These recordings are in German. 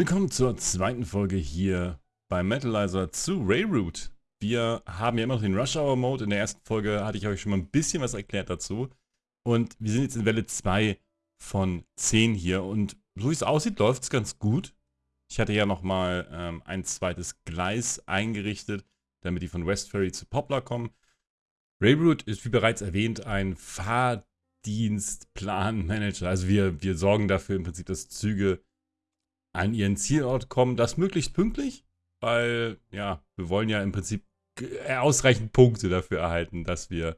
Willkommen zur zweiten Folge hier bei Metalizer zu Railroad. Wir haben ja immer noch den Rush Hour Mode. In der ersten Folge hatte ich euch schon mal ein bisschen was erklärt dazu. Und wir sind jetzt in Welle 2 von 10 hier. Und so wie es aussieht, läuft es ganz gut. Ich hatte ja nochmal ähm, ein zweites Gleis eingerichtet, damit die von West Ferry zu Poplar kommen. Railroad ist wie bereits erwähnt ein Fahrdienstplanmanager. Also wir, wir sorgen dafür im Prinzip, dass Züge an ihren Zielort kommen, das möglichst pünktlich, weil ja, wir wollen ja im Prinzip äh, ausreichend Punkte dafür erhalten, dass wir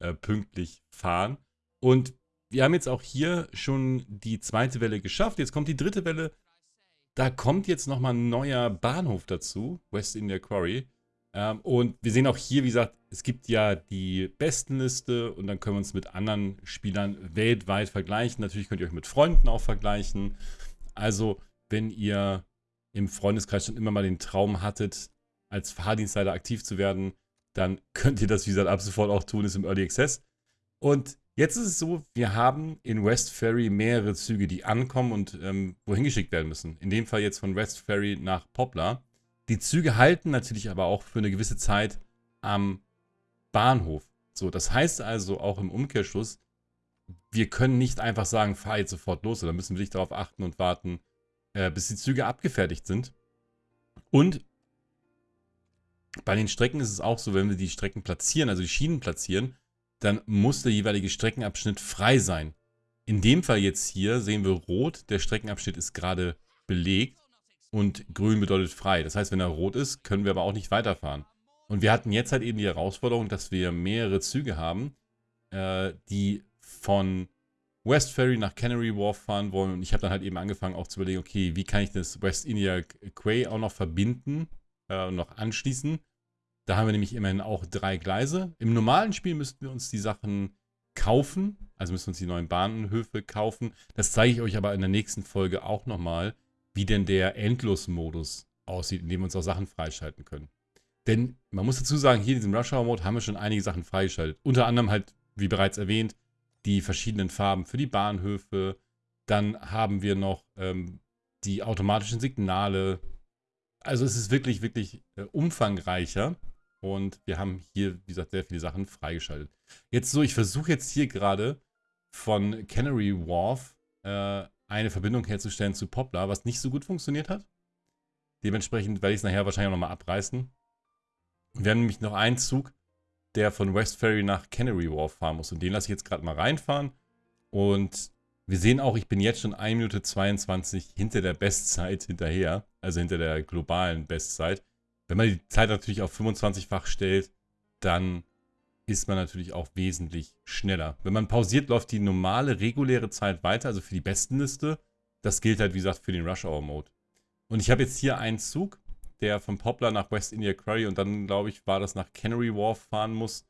äh, pünktlich fahren. Und wir haben jetzt auch hier schon die zweite Welle geschafft. Jetzt kommt die dritte Welle. Da kommt jetzt nochmal ein neuer Bahnhof dazu, West India Quarry. Ähm, und wir sehen auch hier, wie gesagt, es gibt ja die Bestenliste und dann können wir uns mit anderen Spielern weltweit vergleichen. Natürlich könnt ihr euch mit Freunden auch vergleichen. Also wenn ihr im Freundeskreis schon immer mal den Traum hattet, als Fahrdienstleiter aktiv zu werden, dann könnt ihr das, wie gesagt, ab sofort auch tun, ist im Early Access. Und jetzt ist es so, wir haben in West Ferry mehrere Züge, die ankommen und ähm, wohin geschickt werden müssen. In dem Fall jetzt von West Ferry nach Poplar. Die Züge halten natürlich aber auch für eine gewisse Zeit am Bahnhof. So, das heißt also auch im Umkehrschluss, wir können nicht einfach sagen, fahr jetzt sofort los, oder müssen wir nicht darauf achten und warten, äh, bis die Züge abgefertigt sind. Und bei den Strecken ist es auch so, wenn wir die Strecken platzieren, also die Schienen platzieren, dann muss der jeweilige Streckenabschnitt frei sein. In dem Fall jetzt hier sehen wir rot, der Streckenabschnitt ist gerade belegt und grün bedeutet frei. Das heißt, wenn er rot ist, können wir aber auch nicht weiterfahren. Und wir hatten jetzt halt eben die Herausforderung, dass wir mehrere Züge haben, äh, die von West Ferry nach Canary Wharf fahren wollen. Und ich habe dann halt eben angefangen auch zu überlegen, okay, wie kann ich das West India Quay auch noch verbinden äh, und noch anschließen. Da haben wir nämlich immerhin auch drei Gleise. Im normalen Spiel müssten wir uns die Sachen kaufen. Also müssen wir uns die neuen Bahnhöfe kaufen. Das zeige ich euch aber in der nächsten Folge auch nochmal, wie denn der Endlos-Modus aussieht, in dem wir uns auch Sachen freischalten können. Denn man muss dazu sagen, hier in diesem Rush Hour Mode haben wir schon einige Sachen freigeschaltet. Unter anderem halt, wie bereits erwähnt, die verschiedenen Farben für die Bahnhöfe. Dann haben wir noch ähm, die automatischen Signale. Also es ist wirklich, wirklich äh, umfangreicher. Und wir haben hier, wie gesagt, sehr viele Sachen freigeschaltet. Jetzt so, ich versuche jetzt hier gerade von Canary Wharf äh, eine Verbindung herzustellen zu Poplar, was nicht so gut funktioniert hat. Dementsprechend werde ich es nachher wahrscheinlich auch nochmal abreißen. Wir haben nämlich noch einen Zug, der von West Ferry nach Canary Wharf fahren muss. Und den lasse ich jetzt gerade mal reinfahren. Und wir sehen auch, ich bin jetzt schon 1 Minute 22 hinter der Bestzeit hinterher. Also hinter der globalen Bestzeit. Wenn man die Zeit natürlich auf 25-fach stellt, dann ist man natürlich auch wesentlich schneller. Wenn man pausiert, läuft die normale, reguläre Zeit weiter, also für die Bestenliste. Das gilt halt, wie gesagt, für den Rush Hour Mode. Und ich habe jetzt hier einen Zug, der von Poplar nach West India Quarry und dann, glaube ich, war das nach Canary Wharf fahren muss.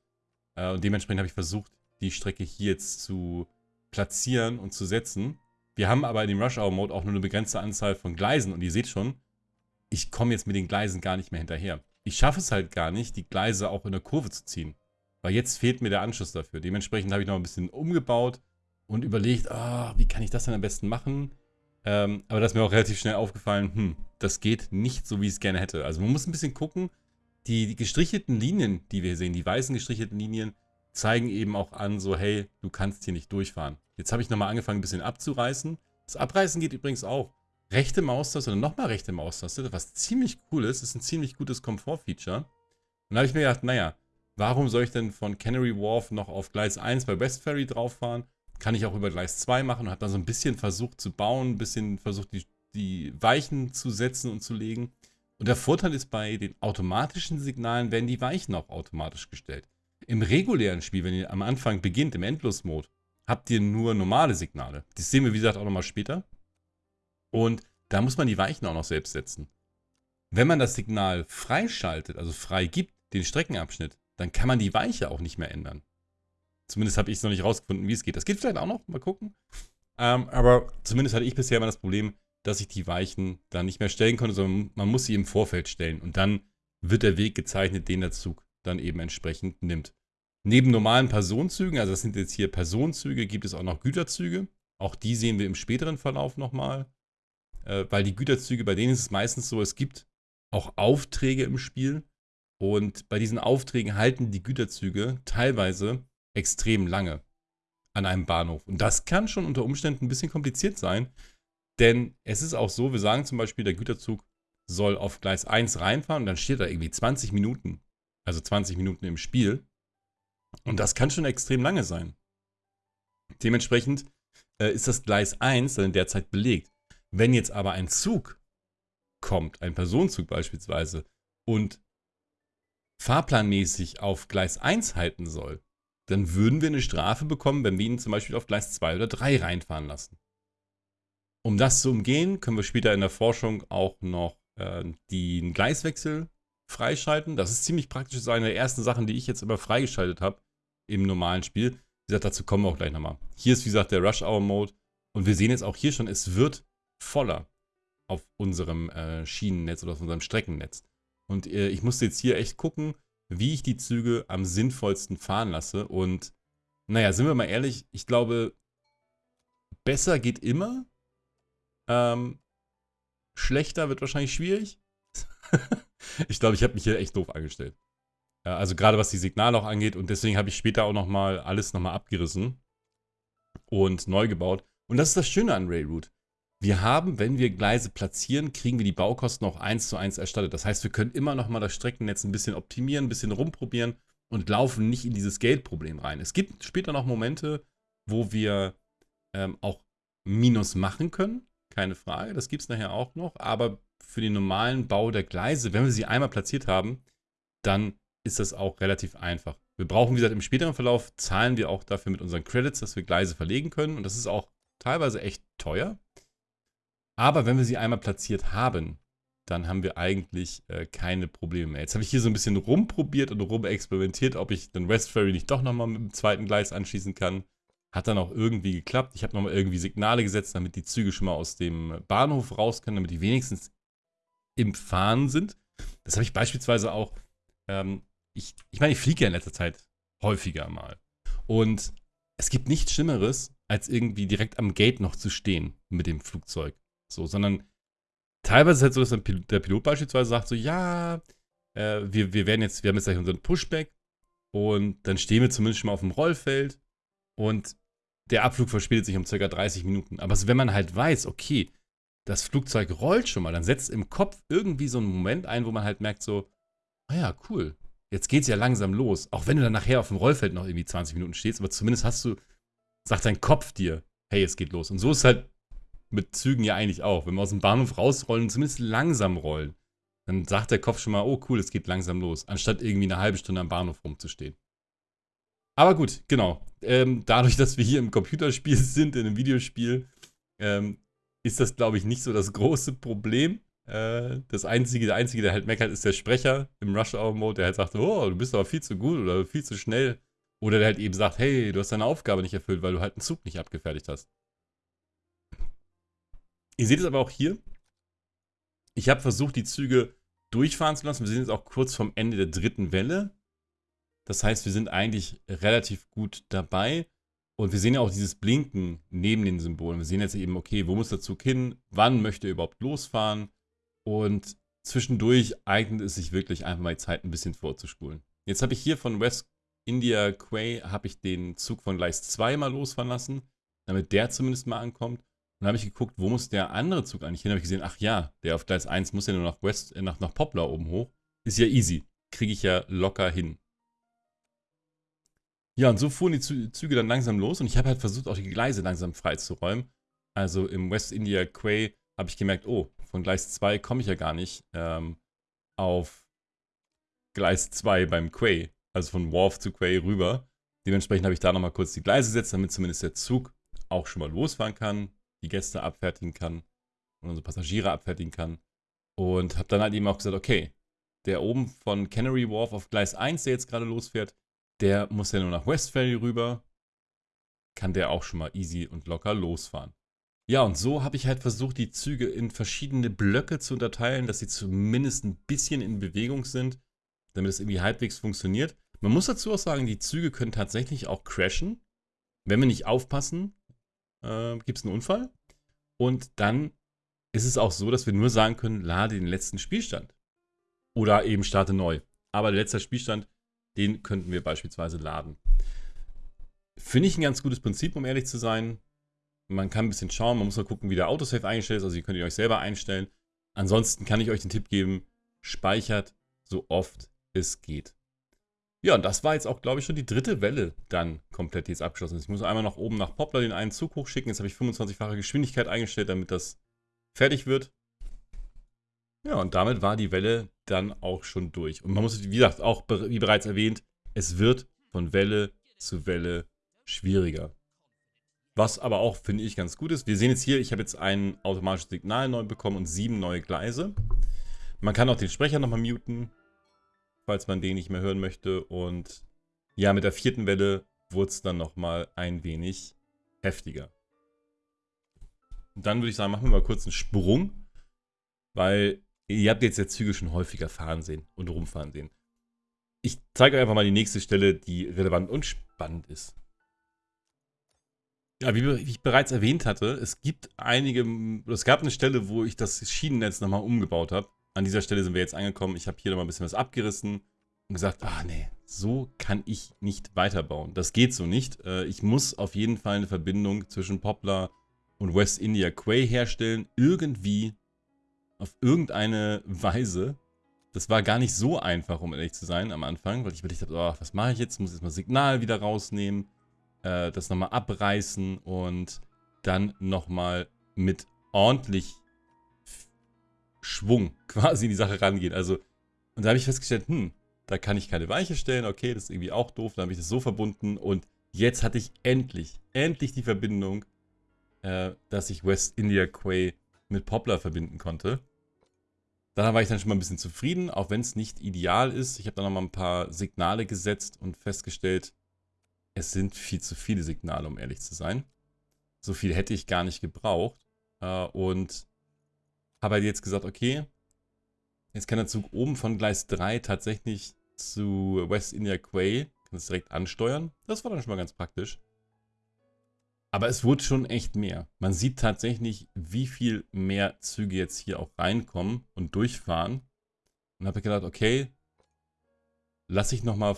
Äh, und dementsprechend habe ich versucht, die Strecke hier jetzt zu platzieren und zu setzen. Wir haben aber in dem Rush Hour Mode auch nur eine begrenzte Anzahl von Gleisen und ihr seht schon, ich komme jetzt mit den Gleisen gar nicht mehr hinterher. Ich schaffe es halt gar nicht, die Gleise auch in der Kurve zu ziehen. Weil jetzt fehlt mir der Anschluss dafür. Dementsprechend habe ich noch ein bisschen umgebaut und überlegt, ah, wie kann ich das denn am besten machen? Ähm, aber da ist mir auch relativ schnell aufgefallen, hm, das geht nicht so, wie ich es gerne hätte. Also man muss ein bisschen gucken, die, die gestrichelten Linien, die wir sehen, die weißen gestrichelten Linien, zeigen eben auch an, so hey, du kannst hier nicht durchfahren. Jetzt habe ich nochmal angefangen, ein bisschen abzureißen. Das Abreißen geht übrigens auch. Rechte Maustaste oder nochmal rechte Maustaste, was ziemlich cool ist, ist ein ziemlich gutes Komfort-Feature. Und da habe ich mir gedacht, naja, warum soll ich denn von Canary Wharf noch auf Gleis 1 bei West Ferry drauf fahren? Kann ich auch über Gleis 2 machen und habe da so ein bisschen versucht zu bauen, ein bisschen versucht, die, die Weichen zu setzen und zu legen. Und der Vorteil ist, bei den automatischen Signalen werden die Weichen auch automatisch gestellt. Im regulären Spiel, wenn ihr am Anfang beginnt, im Endlos-Mode, habt ihr nur normale Signale. Das sehen wir, wie gesagt, auch nochmal später. Und da muss man die Weichen auch noch selbst setzen. Wenn man das Signal freischaltet, also frei gibt, den Streckenabschnitt, dann kann man die Weiche auch nicht mehr ändern. Zumindest habe ich es noch nicht rausgefunden, wie es geht. Das geht vielleicht auch noch, mal gucken. Ähm, aber zumindest hatte ich bisher immer das Problem, dass ich die Weichen da nicht mehr stellen konnte, sondern man muss sie im Vorfeld stellen. Und dann wird der Weg gezeichnet, den der Zug dann eben entsprechend nimmt. Neben normalen Personenzügen, also das sind jetzt hier Personenzüge, gibt es auch noch Güterzüge. Auch die sehen wir im späteren Verlauf nochmal. äh, weil die Güterzüge, bei denen ist es meistens so, es gibt auch Aufträge im Spiel. Und bei diesen Aufträgen halten die Güterzüge teilweise extrem lange an einem Bahnhof. Und das kann schon unter Umständen ein bisschen kompliziert sein, denn es ist auch so, wir sagen zum Beispiel, der Güterzug soll auf Gleis 1 reinfahren und dann steht da irgendwie 20 Minuten, also 20 Minuten im Spiel. Und das kann schon extrem lange sein. Dementsprechend äh, ist das Gleis 1 dann derzeit belegt. Wenn jetzt aber ein Zug kommt, ein Personenzug beispielsweise, und fahrplanmäßig auf Gleis 1 halten soll, dann würden wir eine Strafe bekommen, wenn wir ihn zum Beispiel auf Gleis 2 oder 3 reinfahren lassen. Um das zu umgehen, können wir später in der Forschung auch noch äh, den Gleiswechsel freischalten. Das ist ziemlich praktisch. Das ist eine der ersten Sachen, die ich jetzt immer freigeschaltet habe im normalen Spiel. Wie gesagt, dazu kommen wir auch gleich nochmal. Hier ist, wie gesagt, der Rush Hour Mode. Und wir sehen jetzt auch hier schon, es wird voller auf unserem äh, Schienennetz oder auf unserem Streckennetz. Und äh, ich musste jetzt hier echt gucken, wie ich die Züge am sinnvollsten fahren lasse. Und naja, sind wir mal ehrlich, ich glaube, besser geht immer. Ähm, schlechter wird wahrscheinlich schwierig. ich glaube, ich habe mich hier echt doof angestellt. Also gerade was die Signale auch angeht. Und deswegen habe ich später auch nochmal alles nochmal abgerissen und neu gebaut. Und das ist das Schöne an Railroad. Wir haben, wenn wir Gleise platzieren, kriegen wir die Baukosten auch eins zu eins erstattet. Das heißt, wir können immer noch mal das Streckennetz ein bisschen optimieren, ein bisschen rumprobieren und laufen nicht in dieses Geldproblem rein. Es gibt später noch Momente, wo wir ähm, auch Minus machen können, keine Frage, das gibt es nachher auch noch, aber für den normalen Bau der Gleise, wenn wir sie einmal platziert haben, dann ist das auch relativ einfach. Wir brauchen, wie gesagt, im späteren Verlauf zahlen wir auch dafür mit unseren Credits, dass wir Gleise verlegen können und das ist auch teilweise echt teuer. Aber wenn wir sie einmal platziert haben, dann haben wir eigentlich äh, keine Probleme mehr. Jetzt habe ich hier so ein bisschen rumprobiert und rumexperimentiert, ob ich den West Ferry nicht doch nochmal mit dem zweiten Gleis anschließen kann. Hat dann auch irgendwie geklappt. Ich habe nochmal irgendwie Signale gesetzt, damit die Züge schon mal aus dem Bahnhof raus können, damit die wenigstens im Fahren sind. Das habe ich beispielsweise auch, ähm, ich, ich meine, ich fliege ja in letzter Zeit häufiger mal. Und es gibt nichts Schlimmeres, als irgendwie direkt am Gate noch zu stehen mit dem Flugzeug. So, sondern teilweise ist es halt so, dass der Pilot beispielsweise sagt so, ja, äh, wir, wir werden jetzt, wir haben jetzt gleich unseren Pushback und dann stehen wir zumindest schon mal auf dem Rollfeld und der Abflug verspätet sich um ca. 30 Minuten. Aber wenn man halt weiß, okay, das Flugzeug rollt schon mal, dann setzt im Kopf irgendwie so einen Moment ein, wo man halt merkt so, ah ja, cool, jetzt geht's ja langsam los. Auch wenn du dann nachher auf dem Rollfeld noch irgendwie 20 Minuten stehst, aber zumindest hast du, sagt dein Kopf dir, hey, es geht los. Und so ist halt mit Zügen ja eigentlich auch. Wenn wir aus dem Bahnhof rausrollen, zumindest langsam rollen, dann sagt der Kopf schon mal, oh cool, es geht langsam los, anstatt irgendwie eine halbe Stunde am Bahnhof rumzustehen. Aber gut, genau. Ähm, dadurch, dass wir hier im Computerspiel sind, in einem Videospiel, ähm, ist das, glaube ich, nicht so das große Problem. Äh, das einzige, der einzige, der halt meckert, ist der Sprecher im Rush Hour Mode, der halt sagt, oh, du bist aber viel zu gut oder viel zu schnell. Oder der halt eben sagt, hey, du hast deine Aufgabe nicht erfüllt, weil du halt einen Zug nicht abgefertigt hast. Ihr seht es aber auch hier. Ich habe versucht, die Züge durchfahren zu lassen. Wir sind jetzt auch kurz vom Ende der dritten Welle. Das heißt, wir sind eigentlich relativ gut dabei. Und wir sehen ja auch dieses Blinken neben den Symbolen. Wir sehen jetzt eben, okay, wo muss der Zug hin? Wann möchte er überhaupt losfahren? Und zwischendurch eignet es sich wirklich einfach mal die Zeit ein bisschen vorzuspulen. Jetzt habe ich hier von West India Quay habe ich den Zug von Gleis 2 mal losfahren lassen, damit der zumindest mal ankommt dann habe ich geguckt, wo muss der andere Zug eigentlich hin? habe ich gesehen, ach ja, der auf Gleis 1 muss ja nur nach West, äh, nach, nach Poplar oben hoch. Ist ja easy. Kriege ich ja locker hin. Ja, und so fuhren die Züge dann langsam los und ich habe halt versucht, auch die Gleise langsam freizuräumen. Also im West India Quay habe ich gemerkt, oh, von Gleis 2 komme ich ja gar nicht ähm, auf Gleis 2 beim Quay. Also von Wharf zu Quay rüber. Dementsprechend habe ich da nochmal kurz die Gleise gesetzt, damit zumindest der Zug auch schon mal losfahren kann die Gäste abfertigen kann und unsere Passagiere abfertigen kann. Und habe dann halt eben auch gesagt, okay, der oben von Canary Wharf auf Gleis 1, der jetzt gerade losfährt, der muss ja nur nach West Ferry rüber. Kann der auch schon mal easy und locker losfahren. Ja, und so habe ich halt versucht, die Züge in verschiedene Blöcke zu unterteilen, dass sie zumindest ein bisschen in Bewegung sind, damit es irgendwie halbwegs funktioniert. Man muss dazu auch sagen, die Züge können tatsächlich auch crashen, wenn wir nicht aufpassen äh, gibt es einen Unfall und dann ist es auch so, dass wir nur sagen können, lade den letzten Spielstand. Oder eben starte neu. Aber der letzte Spielstand, den könnten wir beispielsweise laden. Finde ich ein ganz gutes Prinzip, um ehrlich zu sein. Man kann ein bisschen schauen, man muss mal gucken, wie der Autosave eingestellt ist. Also, ihr könnt ihr euch selber einstellen. Ansonsten kann ich euch den Tipp geben: speichert so oft es geht. Ja, und das war jetzt auch, glaube ich, schon die dritte Welle dann komplett jetzt abgeschlossen. Ich muss einmal nach oben nach Poplar den einen Zug hochschicken. Jetzt habe ich 25-fache Geschwindigkeit eingestellt, damit das fertig wird. Ja, und damit war die Welle dann auch schon durch. Und man muss, wie gesagt, auch wie bereits erwähnt, es wird von Welle zu Welle schwieriger. Was aber auch, finde ich, ganz gut ist. Wir sehen jetzt hier, ich habe jetzt ein automatisches Signal neu bekommen und sieben neue Gleise. Man kann auch den Sprecher nochmal muten falls man den nicht mehr hören möchte. Und ja, mit der vierten Welle wurde es dann nochmal ein wenig heftiger. Dann würde ich sagen, machen wir mal kurz einen Sprung, weil ihr habt jetzt ja Züge schon häufiger fahren sehen und rumfahren sehen. Ich zeige euch einfach mal die nächste Stelle, die relevant und spannend ist. Ja, wie, ich bereits erwähnt hatte, es gibt einige, es gab eine Stelle, wo ich das Schienennetz nochmal umgebaut habe an dieser Stelle sind wir jetzt angekommen. Ich habe hier nochmal ein bisschen was abgerissen und gesagt, ah nee, so kann ich nicht weiterbauen. Das geht so nicht. Äh, ich muss auf jeden Fall eine Verbindung zwischen Poplar und West India Quay herstellen. Irgendwie, auf irgendeine Weise. Das war gar nicht so einfach, um ehrlich zu sein, am Anfang, weil ich überlegt habe, oh, was mache ich jetzt? Ich muss jetzt mal Signal wieder rausnehmen, äh, das nochmal abreißen und dann nochmal mit ordentlich Schwung quasi in die Sache rangehen. Also, und da habe ich festgestellt, hm, da kann ich keine Weiche stellen, okay, das ist irgendwie auch doof, dann habe ich das so verbunden und jetzt hatte ich endlich, endlich die Verbindung, äh, dass ich West India Quay mit Poplar verbinden konnte. Da war ich dann schon mal ein bisschen zufrieden, auch wenn es nicht ideal ist. Ich habe dann noch mal ein paar Signale gesetzt und festgestellt, es sind viel zu viele Signale, um ehrlich zu sein. So viel hätte ich gar nicht gebraucht. Äh, und habe halt jetzt gesagt, okay, jetzt kann der Zug oben von Gleis 3 tatsächlich zu West India Quay, kann es direkt ansteuern. Das war dann schon mal ganz praktisch. Aber es wurde schon echt mehr. Man sieht tatsächlich, wie viel mehr Züge jetzt hier auch reinkommen und durchfahren. Und habe gedacht, okay, lasse ich nochmal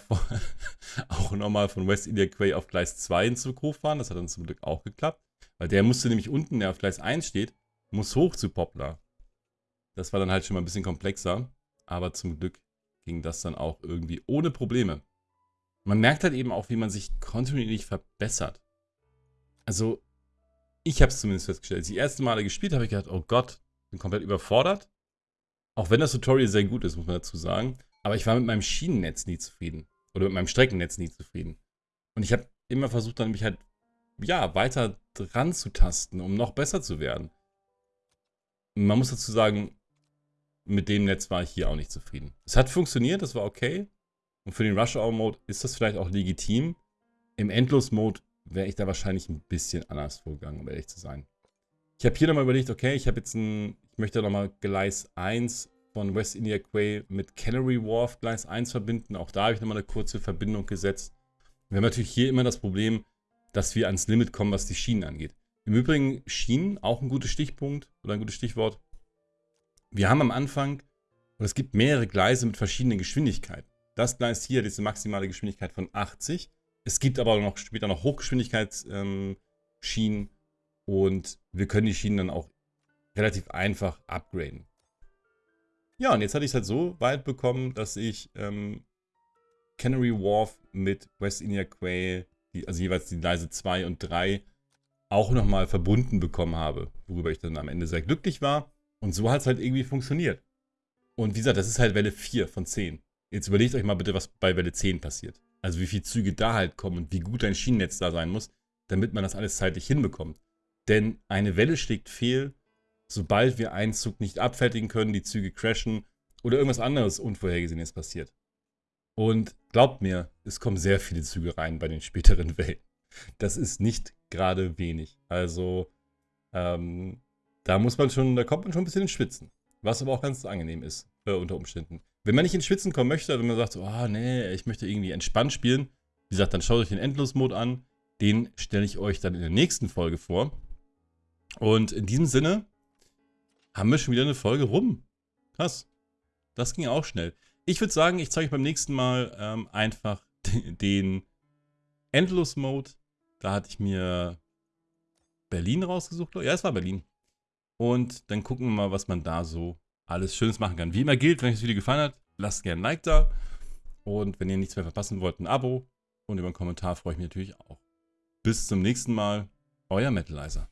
auch nochmal von West India Quay auf Gleis 2 in Zug hochfahren. Das hat dann zum Glück auch geklappt. Weil der musste nämlich unten, der auf Gleis 1 steht, muss hoch zu Poplar. Das war dann halt schon mal ein bisschen komplexer. Aber zum Glück ging das dann auch irgendwie ohne Probleme. Man merkt halt eben auch, wie man sich kontinuierlich verbessert. Also, ich habe es zumindest festgestellt. Als ich die ersten Male gespielt habe, ich gedacht, oh Gott, bin komplett überfordert. Auch wenn das Tutorial sehr gut ist, muss man dazu sagen. Aber ich war mit meinem Schienennetz nie zufrieden. Oder mit meinem Streckennetz nie zufrieden. Und ich habe immer versucht, dann mich halt, ja, weiter dran zu tasten, um noch besser zu werden. Man muss dazu sagen, mit dem Netz war ich hier auch nicht zufrieden. Es hat funktioniert, das war okay. Und für den Rush-Hour-Mode ist das vielleicht auch legitim. Im Endlos-Mode wäre ich da wahrscheinlich ein bisschen anders vorgegangen, um ehrlich zu sein. Ich habe hier nochmal überlegt, okay, ich habe jetzt ein, ich möchte nochmal Gleis 1 von West India Quay mit Canary Wharf Gleis 1 verbinden. Auch da habe ich nochmal eine kurze Verbindung gesetzt. Wir haben natürlich hier immer das Problem, dass wir ans Limit kommen, was die Schienen angeht. Im Übrigen Schienen, auch ein guter Stichpunkt oder ein gutes Stichwort. Wir haben am Anfang, und es gibt mehrere Gleise mit verschiedenen Geschwindigkeiten. Das Gleis hier hat jetzt eine maximale Geschwindigkeit von 80. Es gibt aber noch später noch Hochgeschwindigkeitsschienen ähm, und wir können die Schienen dann auch relativ einfach upgraden. Ja, und jetzt hatte ich es halt so weit bekommen, dass ich ähm, Canary Wharf mit West India Quay, die, also jeweils die Gleise 2 und 3, auch nochmal verbunden bekommen habe, worüber ich dann am Ende sehr glücklich war. Und so hat es halt irgendwie funktioniert. Und wie gesagt, das ist halt Welle 4 von 10. Jetzt überlegt euch mal bitte, was bei Welle 10 passiert. Also wie viele Züge da halt kommen und wie gut ein Schienennetz da sein muss, damit man das alles zeitlich hinbekommt. Denn eine Welle schlägt fehl, sobald wir einen Zug nicht abfertigen können, die Züge crashen oder irgendwas anderes Unvorhergesehenes passiert. Und glaubt mir, es kommen sehr viele Züge rein bei den späteren Wellen. Das ist nicht gerade wenig. Also, ähm, da muss man schon, da kommt man schon ein bisschen ins Schwitzen. Was aber auch ganz angenehm ist, äh, unter Umständen. Wenn man nicht ins Schwitzen kommen möchte, wenn man sagt, oh nee, ich möchte irgendwie entspannt spielen, wie gesagt, dann schaut euch den Endlos-Mode an. Den stelle ich euch dann in der nächsten Folge vor. Und in diesem Sinne haben wir schon wieder eine Folge rum. Krass. Das ging auch schnell. Ich würde sagen, ich zeige euch beim nächsten Mal ähm, einfach den Endless-Mode. Da hatte ich mir Berlin rausgesucht. Ja, es war Berlin. Und dann gucken wir mal, was man da so alles Schönes machen kann. Wie immer gilt, wenn euch das Video gefallen hat, lasst gerne ein Like da. Und wenn ihr nichts mehr verpassen wollt, ein Abo. Und über einen Kommentar freue ich mich natürlich auch. Bis zum nächsten Mal. Euer Metalizer.